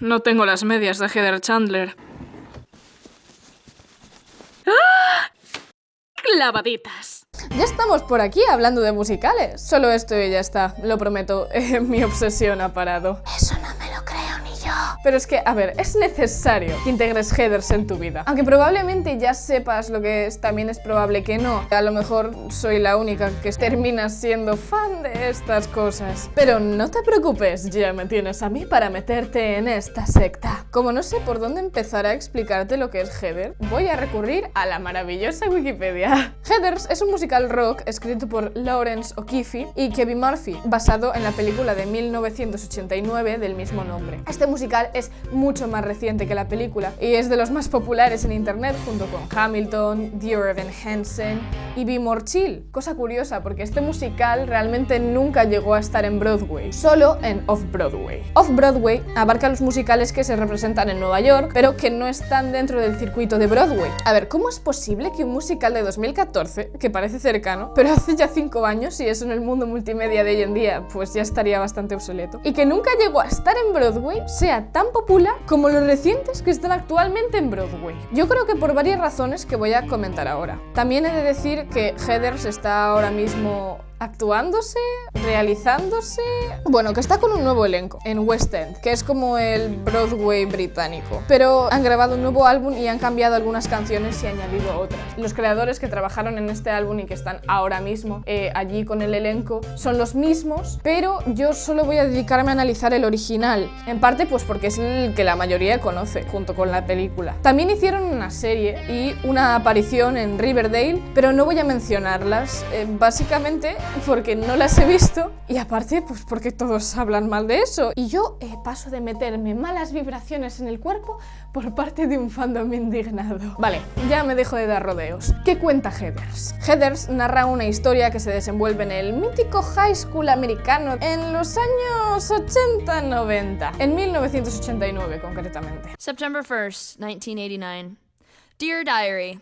no tengo las medias de Heather Chandler. ¡Ah! Clavaditas. Ya estamos por aquí hablando de musicales. Solo esto y ya está, lo prometo, mi obsesión ha parado. Eso no me Pero es que, a ver, es necesario que integres headers en tu vida. Aunque probablemente ya sepas lo que es, también es probable que no. A lo mejor soy la única que termina siendo fan de estas cosas. Pero no te preocupes, ya me tienes a mí para meterte en esta secta. Como no sé por dónde empezar a explicarte lo que es header, voy a recurrir a la maravillosa Wikipedia. Heathers es un musical rock escrito por Lawrence O'Keefe y Kevin Murphy, basado en la película de 1989 del mismo nombre. Este musical es mucho más reciente que la película y es de los más populares en internet junto con Hamilton, Dear Evan Hansen y Be More. Cosa curiosa porque este musical realmente nunca llegó a estar en Broadway, solo en Off-Broadway. Off-Broadway abarca los musicales que se representan en Nueva York pero que no están dentro del circuito de Broadway. A ver, ¿cómo es posible que un musical de 2014, que parece cercano, pero hace ya 5 años y eso en el mundo multimedia de hoy en día pues ya estaría bastante obsoleto, y que nunca llegó a estar en Broadway sea popular como los recientes que están actualmente en Broadway. Yo creo que por varias razones que voy a comentar ahora. También he de decir que Heathers está ahora mismo actuándose, realizándose... Bueno, que está con un nuevo elenco en West End, que es como el Broadway británico. Pero han grabado un nuevo álbum y han cambiado algunas canciones y añadido otras. Los creadores que trabajaron en este álbum y que están ahora mismo eh, allí con el elenco son los mismos, pero yo solo voy a dedicarme a analizar el original. En parte pues porque es el que la mayoría conoce, junto con la película. También hicieron una serie y una aparición en Riverdale, pero no voy a mencionarlas. Eh, básicamente porque no las he visto y aparte pues porque todos hablan mal de eso. Y yo eh, paso de meterme malas vibraciones en el cuerpo por parte de un fandom indignado. Vale, ya me dejo de dar rodeos. ¿Qué cuenta Heathers? Heathers narra una historia que se desenvuelve en el mítico high school americano en los años 80-90, en 1989 concretamente. September 1st, 1989. Dear.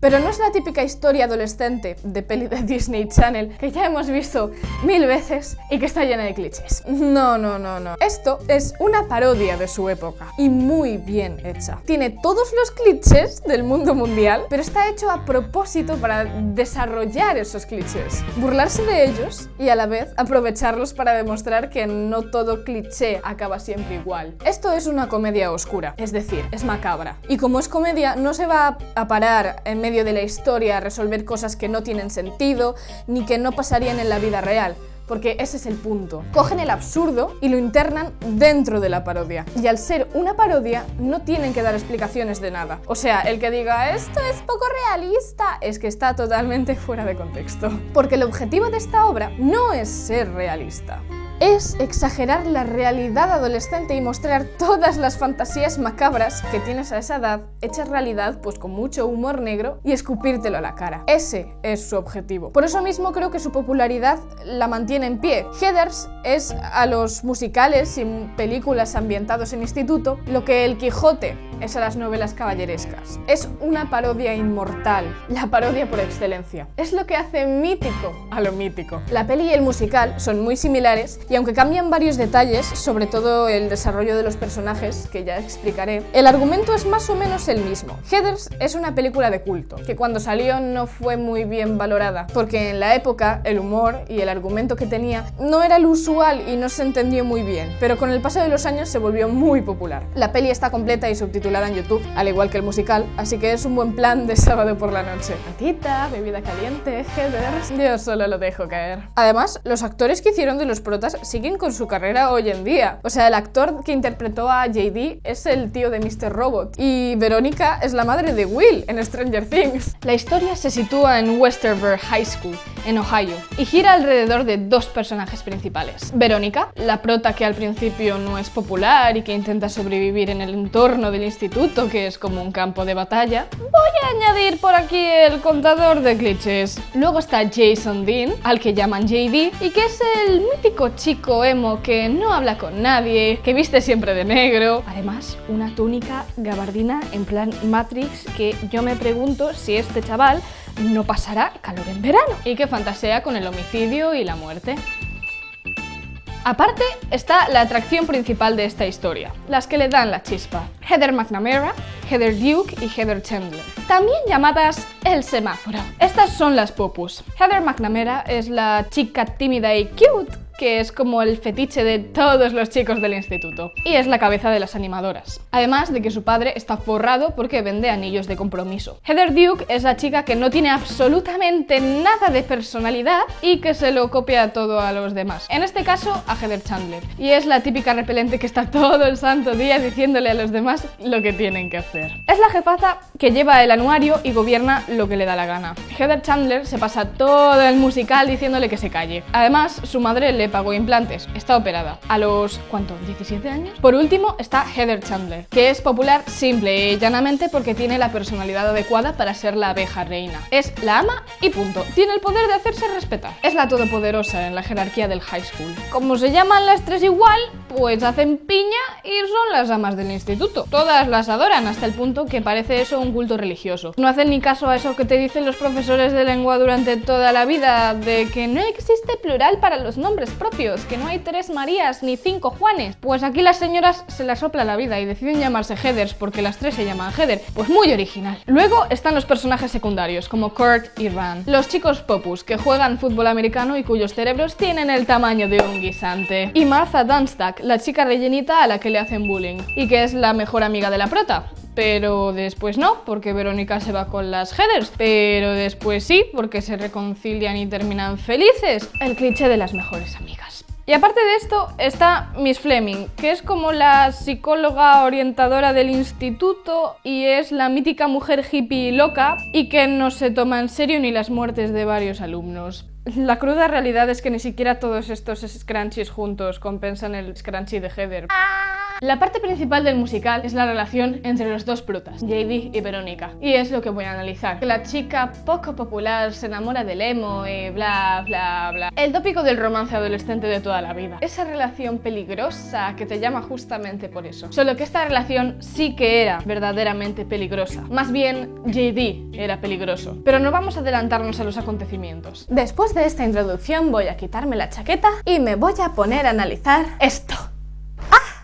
Pero no es la típica historia adolescente de peli de Disney Channel que ya hemos visto mil veces y que está llena de clichés. No, no, no, no. Esto es una parodia de su época y muy bien hecha. Tiene todos los clichés del mundo mundial, pero está hecho a propósito para desarrollar esos clichés, burlarse de ellos y a la vez aprovecharlos para demostrar que no todo cliché acaba siempre igual. Esto es una comedia oscura, es decir, es macabra. Y como es comedia, no se va a parar en medio de la historia a resolver cosas que no tienen sentido ni que no pasarían en la vida real porque ese es el punto. Cogen el absurdo y lo internan dentro de la parodia. Y al ser una parodia, no tienen que dar explicaciones de nada. O sea, el que diga, esto es poco realista, es que está totalmente fuera de contexto. Porque el objetivo de esta obra no es ser realista es exagerar la realidad adolescente y mostrar todas las fantasías macabras que tienes a esa edad hechas realidad pues con mucho humor negro y escupírtelo a la cara. Ese es su objetivo. Por eso mismo creo que su popularidad la mantiene en pie. Heathers es a los musicales y películas ambientados en instituto lo que El Quijote es a las novelas caballerescas. Es una parodia inmortal, la parodia por excelencia. Es lo que hace mítico a lo mítico. La peli y el musical son muy similares y aunque cambian varios detalles, sobre todo el desarrollo de los personajes, que ya explicaré, el argumento es más o menos el mismo. Heathers es una película de culto, que cuando salió no fue muy bien valorada, porque en la época el humor y el argumento que tenía no era el usual y no se entendió muy bien, pero con el paso de los años se volvió muy popular. La peli está completa y subtitulada en YouTube, al igual que el musical, así que es un buen plan de sábado por la noche. Patita, bebida caliente, Heathers... Yo solo lo dejo caer. Además, los actores que hicieron de los protas siguen con su carrera hoy en día. O sea, el actor que interpretó a JD es el tío de Mr. Robot y Verónica es la madre de Will en Stranger Things. La historia se sitúa en Westerver High School, en Ohio, y gira alrededor de dos personajes principales. Verónica, la prota que al principio no es popular y que intenta sobrevivir en el entorno del instituto, que es como un campo de batalla. Voy a añadir por aquí el contador de clichés. Luego está Jason Dean, al que llaman JD, y que es el mítico chico chico emo que no habla con nadie, que viste siempre de negro. Además, una túnica gabardina en plan Matrix que yo me pregunto si este chaval no pasará calor en verano y que fantasea con el homicidio y la muerte. Aparte está la atracción principal de esta historia, las que le dan la chispa. Heather McNamara, Heather Duke y Heather Chandler, también llamadas el semáforo. Estas son las popus. Heather McNamara es la chica tímida y cute que es como el fetiche de todos los chicos del instituto. Y es la cabeza de las animadoras. Además de que su padre está forrado porque vende anillos de compromiso. Heather Duke es la chica que no tiene absolutamente nada de personalidad y que se lo copia todo a los demás. En este caso, a Heather Chandler. Y es la típica repelente que está todo el santo día diciéndole a los demás lo que tienen que hacer. Es la jefaza que lleva el anuario y gobierna lo que le da la gana. Heather Chandler se pasa todo el musical diciéndole que se calle. Además, su madre le pagó implantes, está operada. A los, ¿cuánto? ¿17 años? Por último está Heather Chandler, que es popular simple y llanamente porque tiene la personalidad adecuada para ser la abeja reina. Es la ama y punto. Tiene el poder de hacerse respetar. Es la todopoderosa en la jerarquía del high school. Como se llaman las tres igual, pues hacen piña y son las amas del instituto. Todas las adoran hasta el punto que parece eso un culto religioso. No hacen ni caso a eso que te dicen los profesores de lengua durante toda la vida, de que no existe plural para los nombres propios, que no hay tres Marías ni cinco Juanes. Pues aquí las señoras se la sopla la vida y deciden llamarse Heathers porque las tres se llaman Heather. Pues muy original. Luego están los personajes secundarios, como Kurt y Rand. Los chicos popus, que juegan fútbol americano y cuyos cerebros tienen el tamaño de un guisante. Y Martha Dunstack, la chica rellenita a la que le hacen bullying, y que es la mejor amiga de la prota. Pero después no, porque Verónica se va con las Heathers. Pero después sí, porque se reconcilian y terminan felices. El cliché de las mejores amigas. Y aparte de esto está Miss Fleming, que es como la psicóloga orientadora del instituto y es la mítica mujer hippie loca y que no se toma en serio ni las muertes de varios alumnos. La cruda realidad es que ni siquiera todos estos scrunchies juntos compensan el scrunchie de Heather. La parte principal del musical es la relación entre los dos protas, JD y Verónica. Y es lo que voy a analizar. Que la chica poco popular se enamora del emo y bla bla bla. El tópico del romance adolescente de toda la vida. Esa relación peligrosa que te llama justamente por eso. Solo que esta relación sí que era verdaderamente peligrosa. Más bien, JD era peligroso. Pero no vamos a adelantarnos a los acontecimientos. Después de esta introducción voy a quitarme la chaqueta y me voy a poner a analizar esto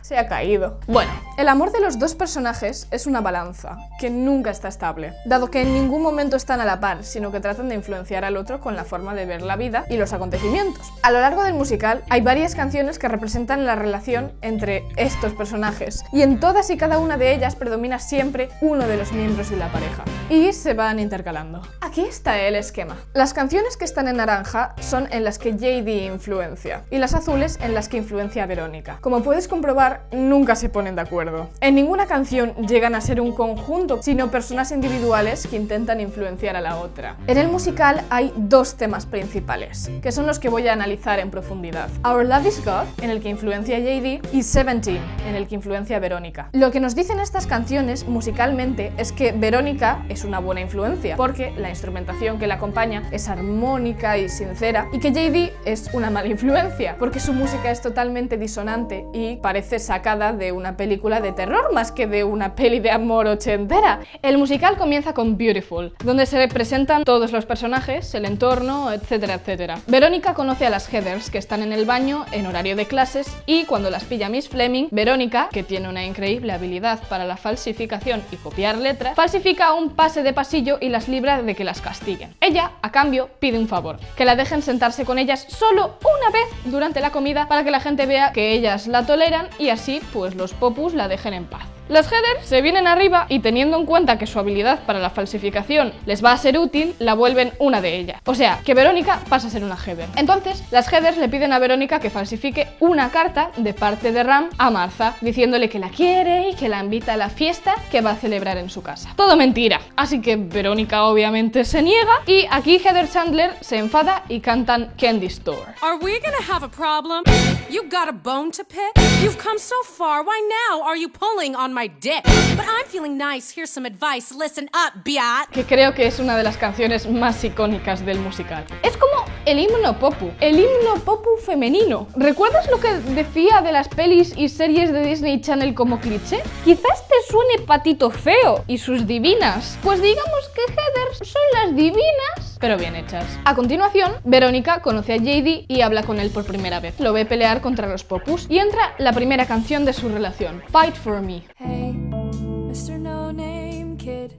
se ha caído. Bueno, el amor de los dos personajes es una balanza, que nunca está estable, dado que en ningún momento están a la par, sino que tratan de influenciar al otro con la forma de ver la vida y los acontecimientos. A lo largo del musical hay varias canciones que representan la relación entre estos personajes, y en todas y cada una de ellas predomina siempre uno de los miembros de la pareja, y se van intercalando. Aquí está el esquema. Las canciones que están en naranja son en las que JD influencia, y las azules en las que influencia a Verónica. Como puedes comprobar, nunca se ponen de acuerdo. En ninguna canción llegan a ser un conjunto, sino personas individuales que intentan influenciar a la otra. En el musical hay dos temas principales, que son los que voy a analizar en profundidad. Our Love is God, en el que influencia JD, y Seventeen, en el que influencia Verónica. Lo que nos dicen estas canciones musicalmente es que Verónica es una buena influencia, porque la instrumentación que la acompaña es armónica y sincera, y que JD es una mala influencia, porque su música es totalmente disonante y parece sacada de una película de terror más que de una peli de amor ochentera. El musical comienza con Beautiful, donde se representan todos los personajes, el entorno, etcétera, etcétera. Verónica conoce a las Heathers, que están en el baño en horario de clases, y cuando las pilla Miss Fleming, Verónica, que tiene una increíble habilidad para la falsificación y copiar letras, falsifica un pase de pasillo y las libra de que las castiguen. Ella, a cambio, pide un favor, que la dejen sentarse con ellas solo una vez durante la comida para que la gente vea que ellas la toleran y así pues los popus la dejen en paz. Las Heather se vienen arriba y teniendo en cuenta que su habilidad para la falsificación les va a ser útil, la vuelven una de ellas. O sea, que Verónica pasa a ser una Heather. Entonces, las Heathers le piden a Verónica que falsifique una carta de parte de Ram a Martha, diciéndole que la quiere y que la invita a la fiesta que va a celebrar en su casa. Todo mentira. Así que Verónica obviamente se niega y aquí Heather Chandler se enfada y cantan Candy Store. Are we gonna have a problem? You got a bone to pick? You've come so far. Why now are you pulling on my dick? But I'm feeling nice. Here's some advice. Listen up, biat. que creo que es una de las canciones más icónicas del musical. Es como el himno popu, el himno popu femenino. ¿Recuerdas lo que decía de las pelis y series de Disney Channel como cliché? Quizás te suene Patito Feo y sus divinas. Pues digamos que Heather son las divinas pero bien hechas. A continuación, Verónica conoce a JD y habla con él por primera vez. Lo ve pelear contra los Popus y entra la primera canción de su relación, Fight For Me. Hey, Mr. No Name Kid,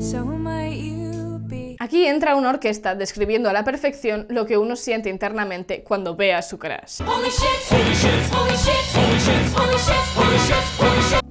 so might you. Aquí entra una orquesta describiendo a la perfección lo que uno siente internamente cuando ve a su crush.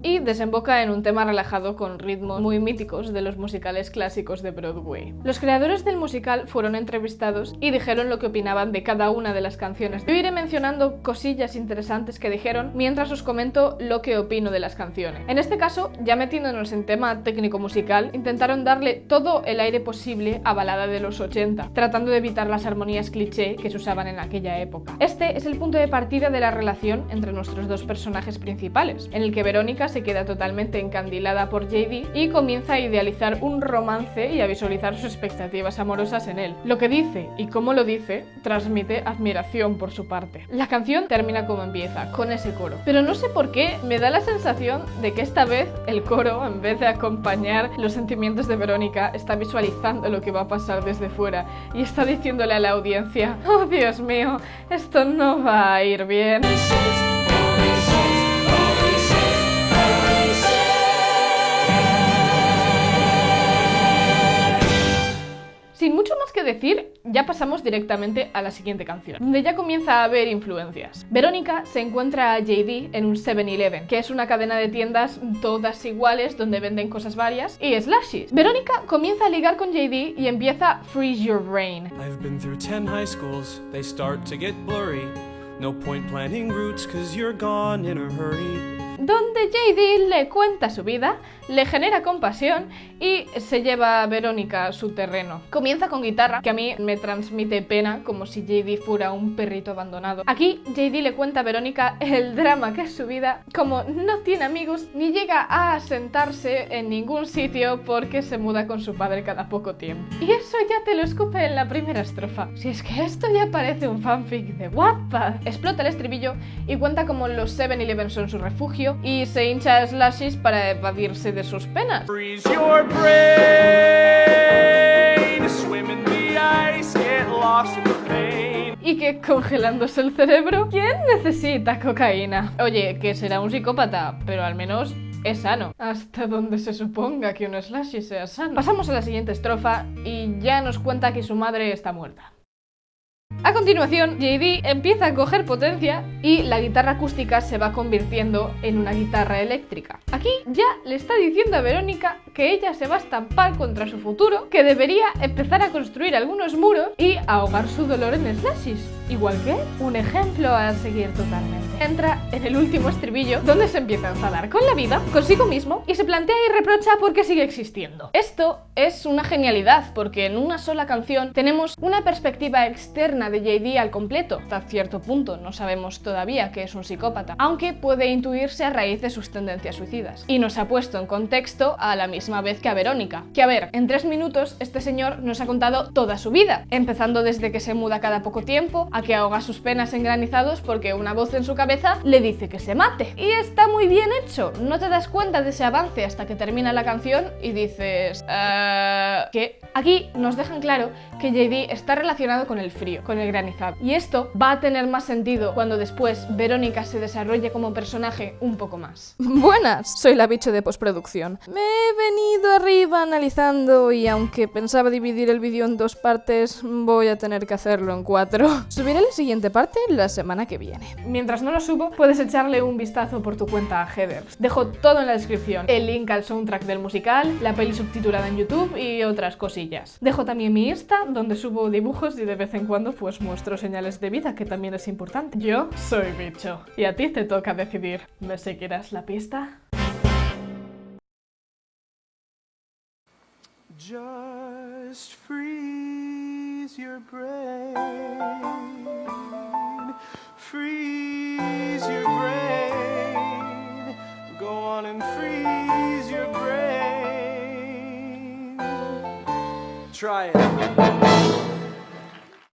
Y desemboca en un tema relajado con ritmos muy míticos de los musicales clásicos de Broadway. Los creadores del musical fueron entrevistados y dijeron lo que opinaban de cada una de las canciones. Yo iré mencionando cosillas interesantes que dijeron mientras os comento lo que opino de las canciones. En este caso, ya metiéndonos en tema técnico musical, intentaron darle todo el aire posible a balada de los 80, tratando de evitar las armonías cliché que se usaban en aquella época. Este es el punto de partida de la relación entre nuestros dos personajes principales, en el que Verónica se queda totalmente encandilada por JD y comienza a idealizar un romance y a visualizar sus expectativas amorosas en él. Lo que dice y cómo lo dice transmite admiración por su parte. La canción termina como empieza, con ese coro. Pero no sé por qué me da la sensación de que esta vez el coro, en vez de acompañar los sentimientos de Verónica, está visualizando lo que va a pasar desde fuera y está diciéndole a la audiencia, oh Dios mío, esto no va a ir bien. Que decir, ya pasamos directamente a la siguiente canción, donde ya comienza a haber influencias. Verónica se encuentra a JD en un 7-Eleven, que es una cadena de tiendas todas iguales donde venden cosas varias, y slashes. Verónica comienza a ligar con JD y empieza Freeze Your Brain. I've been through 10 high schools, they start to get blurry. No point planning routes cause you're gone in a hurry. Donde JD le cuenta su vida, le genera compasión y se lleva a Verónica a su terreno. Comienza con guitarra, que a mí me transmite pena, como si JD fuera un perrito abandonado. Aquí JD le cuenta a Verónica el drama que es su vida, como no tiene amigos ni llega a sentarse en ningún sitio porque se muda con su padre cada poco tiempo. Y eso ya te lo escupe en la primera estrofa. Si es que esto ya parece un fanfic de Wattpad. Explota el estribillo y cuenta como los 7-Eleven son su refugio y se hincha a slashes para evadirse de sus penas. Y que congelándose el cerebro, ¿quién necesita cocaína? Oye, que será un psicópata, pero al menos es sano. Hasta donde se suponga que un slashy sea sano. Pasamos a la siguiente estrofa y ya nos cuenta que su madre está muerta. A continuación, JD empieza a coger potencia y la guitarra acústica se va convirtiendo en una guitarra eléctrica. Aquí ya le está diciendo a Verónica que ella se va a estampar contra su futuro, que debería empezar a construir algunos muros y ahogar su dolor en slashes. Igual que un ejemplo a seguir totalmente. Entra en el último estribillo donde se empieza a enfadar con la vida, consigo mismo y se plantea y reprocha por qué sigue existiendo. Esto es una genialidad porque en una sola canción tenemos una perspectiva externa de JD al completo. Hasta cierto punto no sabemos todavía que es un psicópata, aunque puede intuirse a raíz de sus tendencias suicidas. Y nos ha puesto en contexto a la misma vez que a Verónica. Que a ver, en tres minutos este señor nos ha contado toda su vida, empezando desde que se muda cada poco tiempo, a que ahoga sus penas en granizados porque una voz en su cabeza le dice que se mate. Y está muy bien hecho, no te das cuenta de ese avance hasta que termina la canción y dices... "Eh, ¿Qué? Aquí nos dejan claro que JD está relacionado con el frío, con el granizado. Y esto va a tener más sentido cuando después Verónica se desarrolle como personaje un poco más. Buenas, soy la bicho de postproducción. Me he venido arriba analizando y aunque pensaba dividir el vídeo en dos partes, voy a tener que hacerlo en cuatro. Subiré la siguiente parte la semana que viene. Mientras no lo subo, puedes echarle un vistazo por tu cuenta a Heathers. Dejo todo en la descripción, el link al soundtrack del musical, la peli subtitulada en YouTube y otras cosillas. Dejo también mi Insta, donde subo dibujos y de vez en cuando pues muestro señales de vida, que también es importante. Yo soy bicho, y a ti te toca decidir. ¿Me seguirás la pista? Just freeze your brain. Freeze your brain. Go on and freeze your brain. Try it.